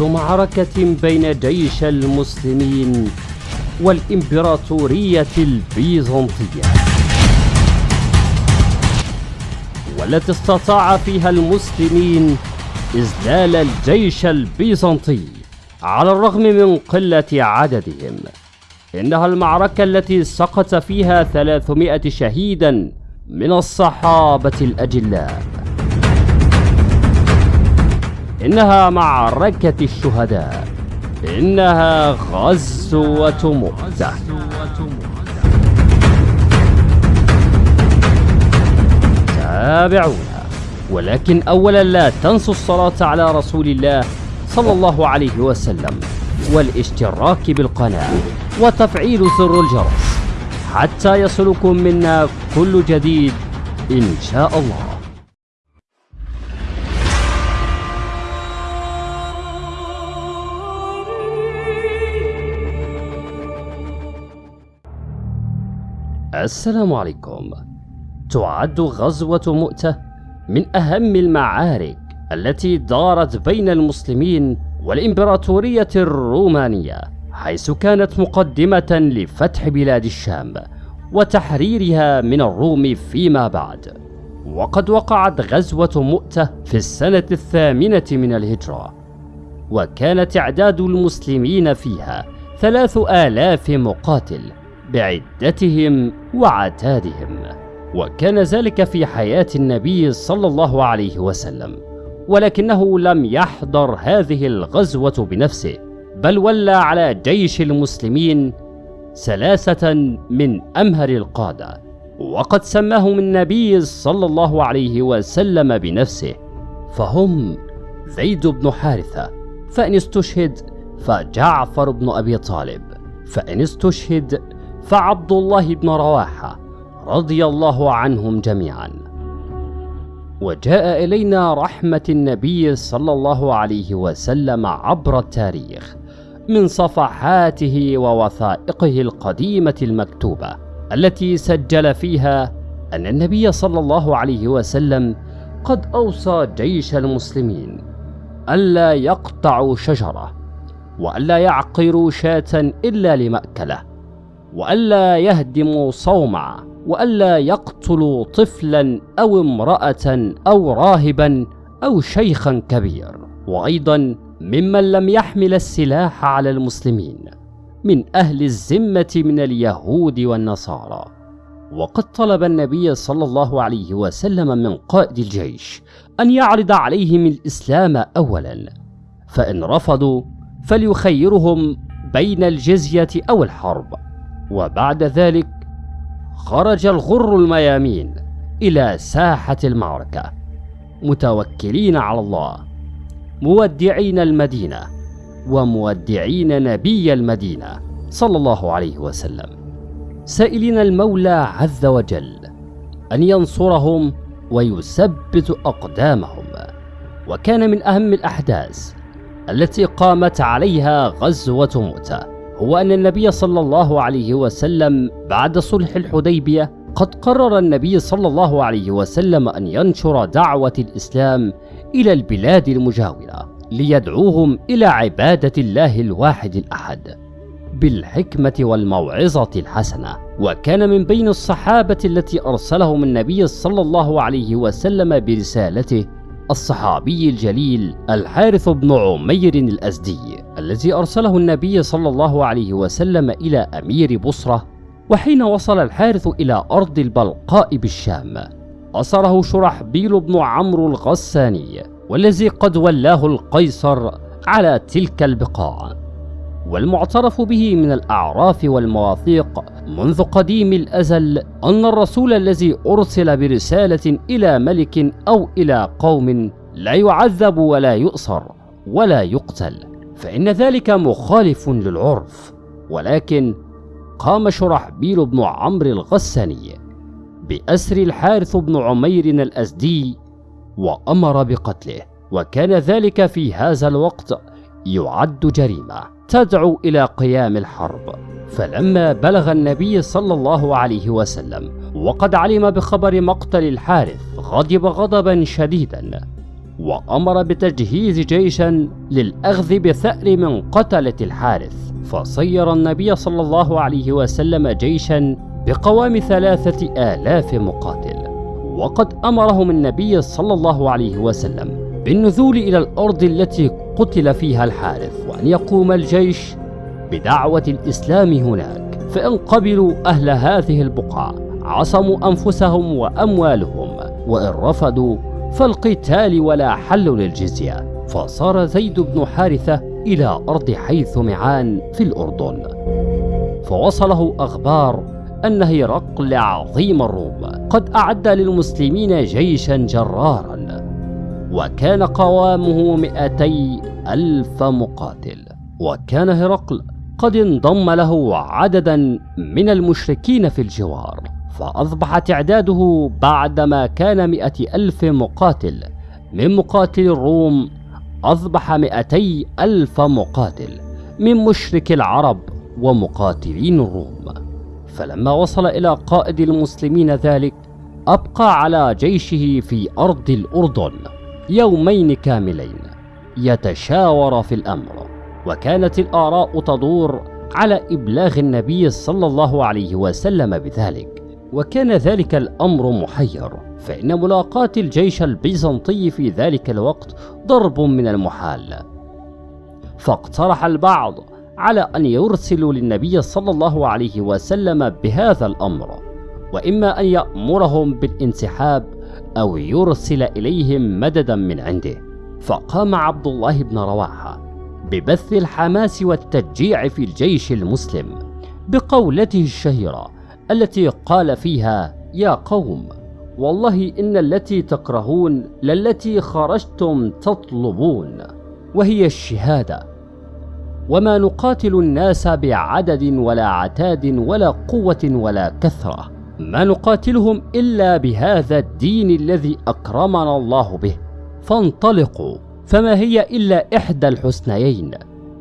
أول معركة بين جيش المسلمين والإمبراطورية البيزنطية. والتي استطاع فيها المسلمين إذلال الجيش البيزنطي على الرغم من قلة عددهم. إنها المعركة التي سقط فيها 300 شهيدا من الصحابة الأجلاء. إنها معركة الشهداء. إنها غزوة مؤتة. تابعونا. ولكن أولا لا تنسوا الصلاة على رسول الله صلى الله عليه وسلم والاشتراك بالقناة وتفعيل زر الجرس حتى يصلكم منا كل جديد إن شاء الله. السلام عليكم. تعد غزوة مؤتة من أهم المعارك التي دارت بين المسلمين والإمبراطورية الرومانية حيث كانت مقدمة لفتح بلاد الشام وتحريرها من الروم فيما بعد. وقد وقعت غزوة مؤتة في السنة الثامنة من الهجرة وكان تعداد المسلمين فيها ثلاث آلاف مقاتل بعدتهم وعتادهم وكان ذلك في حياة النبي صلى الله عليه وسلم ولكنه لم يحضر هذه الغزوة بنفسه بل ولى على جيش المسلمين ثلاثة من أمهر القادة وقد سماهم النبي صلى الله عليه وسلم بنفسه فهم زيد بن حارثة فإن استشهد فجعفر بن أبي طالب فإن استشهد فعبد الله بن رواحة رضي الله عنهم جميعا. وجاء إلينا رحمة النبي صلى الله عليه وسلم عبر التاريخ من صفحاته ووثائقه القديمة المكتوبة التي سجل فيها أن النبي صلى الله عليه وسلم قد أوصى جيش المسلمين ألا يقطعوا شجرة وألا يعقروا شاة إلا لمأكلة. وألا يهدموا صومعة وألا يقتلوا طفلا أو امرأة أو راهبا أو شيخا كبير. وأيضا ممن لم يحمل السلاح على المسلمين من أهل الذمة من اليهود والنصارى. وقد طلب النبي صلى الله عليه وسلم من قائد الجيش أن يعرض عليهم الإسلام أولا فإن رفضوا فليخيرهم بين الجزية أو الحرب. وبعد ذلك خرج الغر الميامين إلى ساحة المعركة متوكلين على الله مودعين المدينة ومودعين نبي المدينة صلى الله عليه وسلم. سائلين المولى عز وجل أن ينصرهم ويثبت أقدامهم وكان من أهم الأحداث التي قامت عليها غزوة مؤتة هو أن النبي صلى الله عليه وسلم بعد صلح الحديبية قد قرر النبي صلى الله عليه وسلم أن ينشر دعوة الإسلام إلى البلاد المجاورة ليدعوهم إلى عبادة الله الواحد الأحد بالحكمة والموعظة الحسنة. وكان من بين الصحابة التي أرسلهم النبي صلى الله عليه وسلم برسالته الصحابي الجليل الحارث بن عمير الأزدي الذي أرسله النبي صلى الله عليه وسلم إلى أمير بصرة وحين وصل الحارث إلى أرض البلقاء بالشام أسره شرحبيل بن عمرو الغساني والذي قد ولاه القيصر على تلك البقاع. والمعترف به من الأعراف والمواثيق منذ قديم الأزل أن الرسول الذي أرسل برسالة إلى ملك أو إلى قوم لا يعذب ولا يؤصر ولا يقتل فإن ذلك مخالف للعرف. ولكن قام شرحبيل بن عمرو الغساني بأسر الحارث بن عمير الأزدي وأمر بقتله وكان ذلك في هذا الوقت يعد جريمة. تدعو إلى قيام الحرب. فلما بلغ النبي صلى الله عليه وسلم وقد علم بخبر مقتل الحارث غضب غضبا شديدا وأمر بتجهيز جيشا للأخذ بثأر من قتلة الحارث. فصير النبي صلى الله عليه وسلم جيشا بقوام ثلاثة آلاف مقاتل. وقد أمرهم النبي صلى الله عليه وسلم بالنزول إلى الأرض التي قتل فيها الحارث وأن يقوم الجيش بدعوة الإسلام هناك. فإن قبلوا أهل هذه البقعة عصموا أنفسهم وأموالهم وإن رفضوا فالقتال ولا حل للجزية. فصار زيد بن حارثة إلى أرض حيث معان في الأردن. فوصله أخبار أن هرقل عظيم الروم قد أعد للمسلمين جيشا جرارا. وكان قوامه مئتي ألف مقاتل. وكان هرقل قد انضم له عددا من المشركين في الجوار فأصبح تعداده بعدما كان مئة ألف مقاتل. من مقاتل الروم أصبح مئتي ألف مقاتل من مشرك العرب ومقاتلين الروم. فلما وصل إلى قائد المسلمين ذلك أبقى على جيشه في أرض الأردن. يومين كاملين يتشاور في الأمر وكانت الآراء تدور على إبلاغ النبي صلى الله عليه وسلم بذلك وكان ذلك الأمر محير فإن ملاقاة الجيش البيزنطي في ذلك الوقت ضرب من المحال. فاقترح البعض على أن يرسلوا للنبي صلى الله عليه وسلم بهذا الأمر وإما أن يأمرهم بالانسحاب أو يرسل إليهم مددا من عنده. فقام عبد الله بن رواحة ببث الحماس والتشجيع في الجيش المسلم بقولته الشهيرة التي قال فيها يا قوم والله إن التي تكرهون للتي خرجتم تطلبون وهي الشهادة. وما نقاتل الناس بعدد ولا عتاد ولا قوة ولا كثرة. ما نقاتلهم إلا بهذا الدين الذي أكرمنا الله به. فانطلقوا فما هي إلا إحدى الحسنيين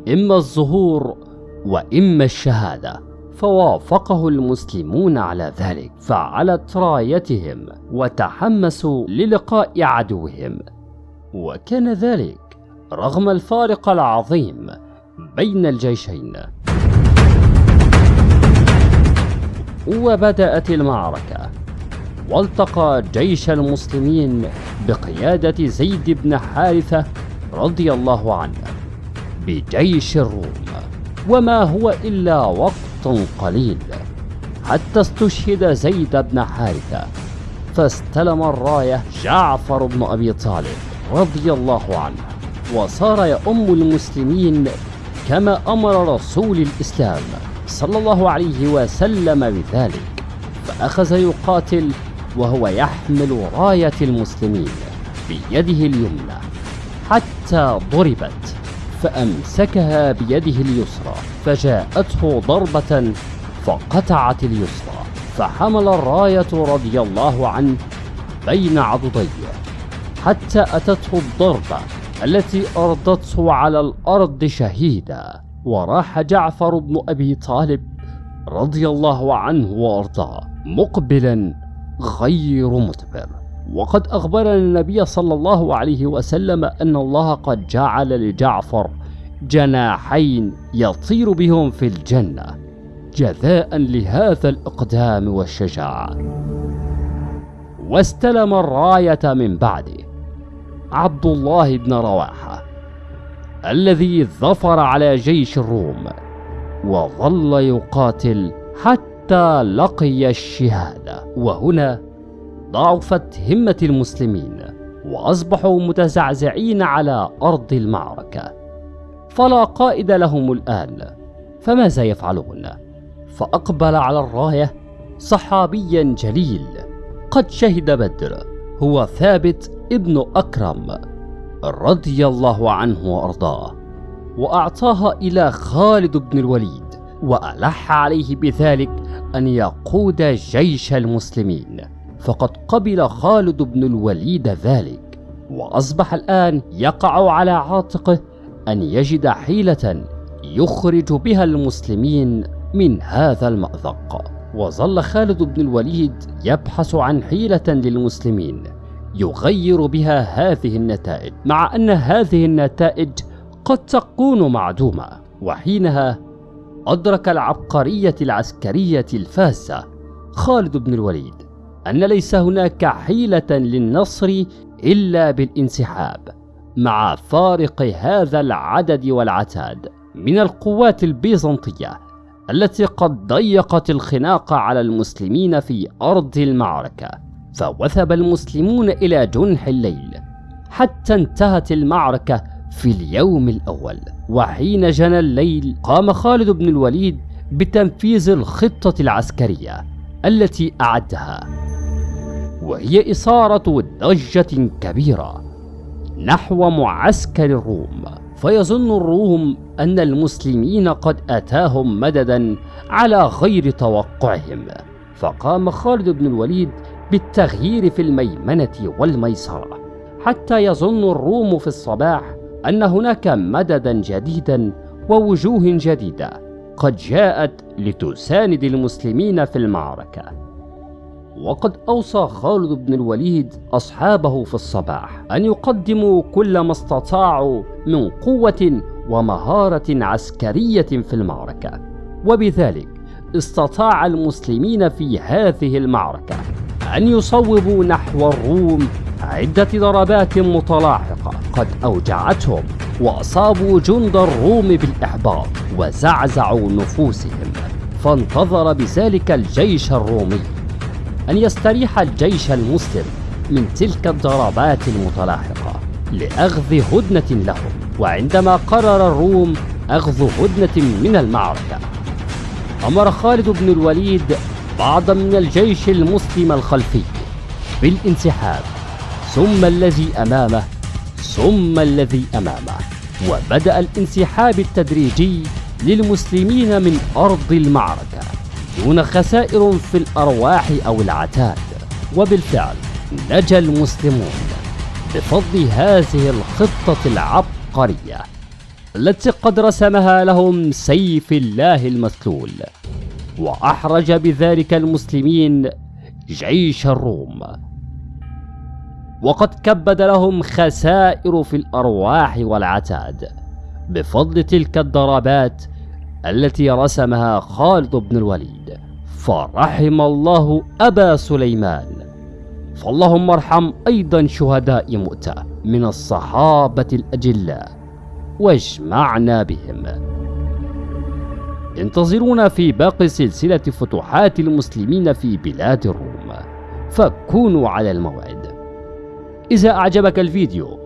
إما الظهور وإما الشهادة. فوافقه المسلمون على ذلك فعلت رايتهم وتحمسوا للقاء عدوهم. وكان ذلك رغم الفارق العظيم بين الجيشين. وبدأت المعركة والتقى جيش المسلمين بقيادة زيد بن حارثة رضي الله عنه بجيش الروم. وما هو إلا وقت قليل حتى استشهد زيد بن حارثة فاستلم الراية جعفر بن أبي طالب رضي الله عنه وصار يؤم المسلمين كما أمر رسول الإسلام. صلى الله عليه وسلم بذلك فأخذ يقاتل وهو يحمل راية المسلمين بيده اليمنى حتى ضربت فأمسكها بيده اليسرى فجاءته ضربة فقطعت اليسرى فحمل الراية رضي الله عنه بين عضديه حتى أتته الضربة التي أرضته على الأرض شهيدا. وراح جعفر بن أبي طالب رضي الله عنه وأرضاه مقبلا غير مدبر وقد أخبرنا النبي صلى الله عليه وسلم أن الله قد جعل لجعفر جناحين يطير بهم في الجنة جزاء لهذا الإقدام والشجاعة. واستلم الراية من بعده عبد الله بن رواحة. الذي ظفر على جيش الروم وظل يقاتل حتى لقي الشهادة. وهنا ضعفت همة المسلمين وأصبحوا متزعزعين على أرض المعركة. فلا قائد لهم الآن فماذا يفعلون؟ فأقبل على الراية صحابيا جليل. قد شهد بدر هو ثابت ابن أكرم. رضي الله عنه وأرضاه وأعطاها إلى خالد بن الوليد وألح عليه بذلك أن يقود جيش المسلمين. فقد قبل خالد بن الوليد ذلك وأصبح الآن يقع على عاتقه أن يجد حيلة يخرج بها المسلمين من هذا المأزق وظل خالد بن الوليد يبحث عن حيلة للمسلمين. يغير بها هذه النتائج مع أن هذه النتائج قد تكون معدومة وحينها أدرك العبقرية العسكرية الفاسة خالد بن الوليد أن ليس هناك حيلة للنصر إلا بالانسحاب مع فارق هذا العدد والعتاد من القوات البيزنطية التي قد ضيقت الخناق على المسلمين في أرض المعركة. فوثب المسلمون إلى جنح الليل حتى انتهت المعركة في اليوم الأول. وحين جنى الليل قام خالد بن الوليد بتنفيذ الخطة العسكرية التي أعدها. وهي إثارة ضجة كبيرة نحو معسكر الروم. فيظن الروم أن المسلمين قد أتاهم مددا على غير توقعهم. فقام خالد بن الوليد بالتغيير في الميمنة والميسرة حتى يظن الروم في الصباح أن هناك مددا جديدا ووجوه جديدة قد جاءت لتساند المسلمين في المعركة. وقد أوصى خالد بن الوليد أصحابه في الصباح أن يقدموا كل ما استطاعوا من قوة ومهارة عسكرية في المعركة وبذلك استطاع المسلمين في هذه المعركة. أن يصوبوا نحو الروم عدة ضربات متلاحقة قد أوجعتهم وأصابوا جند الروم بالإحباط وزعزعوا نفوسهم فانتظر بذلك الجيش الرومي أن يستريح الجيش المسلم من تلك الضربات المتلاحقة لأخذ هدنة لهم وعندما قرر الروم أخذ هدنة من المعركة. أمر خالد بن الوليد بعضا من الجيش المسلم الخلفي. بالانسحاب. ثم الذي أمامه. ثم الذي أمامه. وبدأ الانسحاب التدريجي للمسلمين من أرض المعركة. دون خسائر في الأرواح أو العتاد. وبالفعل نجا المسلمون. بفضل هذه الخطة العبقرية. التي قد رسمها لهم سيف الله المسلول. وأحرج بذلك المسلمين جيش الروم. وقد كبد لهم خسائر في الأرواح والعتاد بفضل تلك الضربات التي رسمها خالد بن الوليد. فرحم الله أبا سليمان. فاللهم ارحم أيضا شهداء مؤتة من الصحابة الأجلاء. واجمعنا بهم. انتظرونا في باقي سلسلة فتوحات المسلمين في بلاد الروم. فكونوا على الموعد. إذا أعجبك الفيديو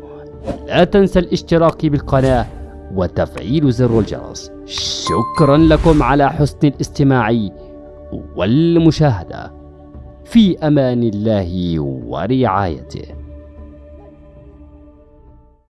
لا تنسى الاشتراك بالقناة وتفعيل زر الجرس. شكرا لكم على حسن الاستماع والمشاهدة. في أمان الله ورعايته.